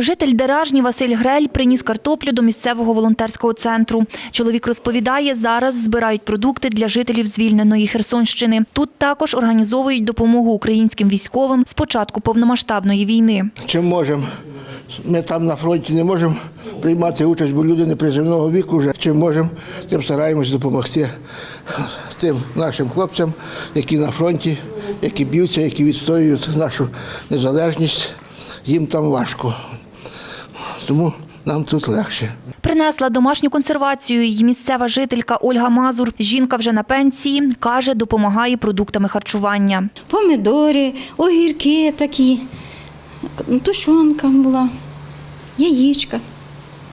Житель Деражні Василь Грель приніс картоплю до місцевого волонтерського центру. Чоловік розповідає, зараз збирають продукти для жителів звільненої Херсонщини. Тут також організовують допомогу українським військовим з початку повномасштабної війни. чим можемо. Ми там на фронті не можемо приймати участь, бо люди неприземного віку вже чим можемо, тим стараємось допомогти тим нашим хлопцям, які на фронті, які б'ються, які відстоюють нашу незалежність. Їм там важко. Тому нам тут легше. Принесла домашню консервацію й місцева жителька Ольга Мазур. Жінка вже на пенсії, каже, допомагає продуктами харчування. Помідори, огірки такі, тушонка була, яєчка.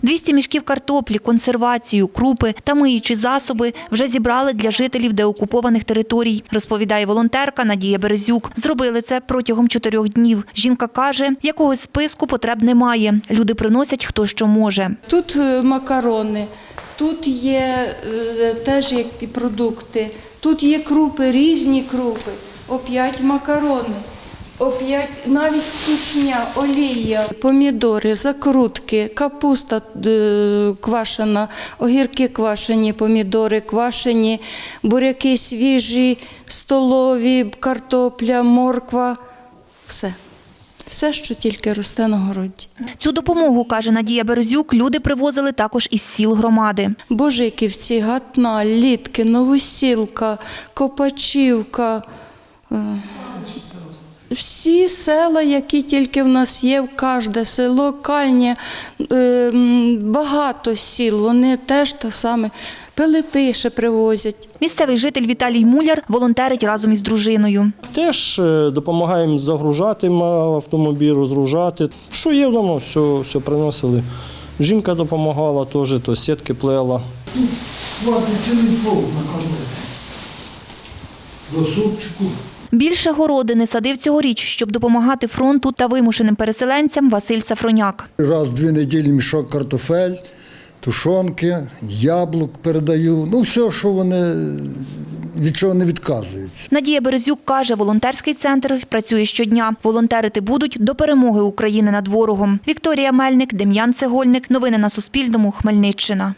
200 мішків картоплі, консервацію, крупи та миючі засоби вже зібрали для жителів деокупованих територій, розповідає волонтерка Надія Березюк. Зробили це протягом чотирьох днів. Жінка каже, якогось списку потреб немає. Люди приносять хто що може. Тут е, макарони, тут є е, теж які продукти, тут є крупи, різні крупи, оп'ять макарони, оп'ять навіть сушня, олія, помідори, закрутки, капуста е, квашена, огірки квашені, помідори квашені, буряки свіжі, столові, картопля, морква. Все. Все, що тільки росте на городі. Цю допомогу, каже Надія Березюк, люди привозили також із сіл громади. Божиківці, Гатна, Літки, Новосілка, Копачівка. Всі села, які тільки в нас є, в кожне село, кальнє, е, багато сіл, вони теж те саме. Пилипи ще привозять. Місцевий житель Віталій Муляр волонтерить разом із дружиною. Теж е, допомагаємо загружати автомобіль, розгружати. Що є вдома, все, все приносили. Жінка допомагала теж, то сітки плела. Хватить цілий полк накормити. До супчику. Більше городини садив цьогоріч, щоб допомагати фронту та вимушеним переселенцям Василь Сафроняк. Раз в дві неділі мішок картофель, тушонки, яблук передаю. Ну, все, що вони від чого не відказуються. Надія Березюк каже, волонтерський центр працює щодня. Волонтерити будуть до перемоги України над ворогом. Вікторія Мельник, Дем'ян Цегольник. Новини на Суспільному. Хмельниччина.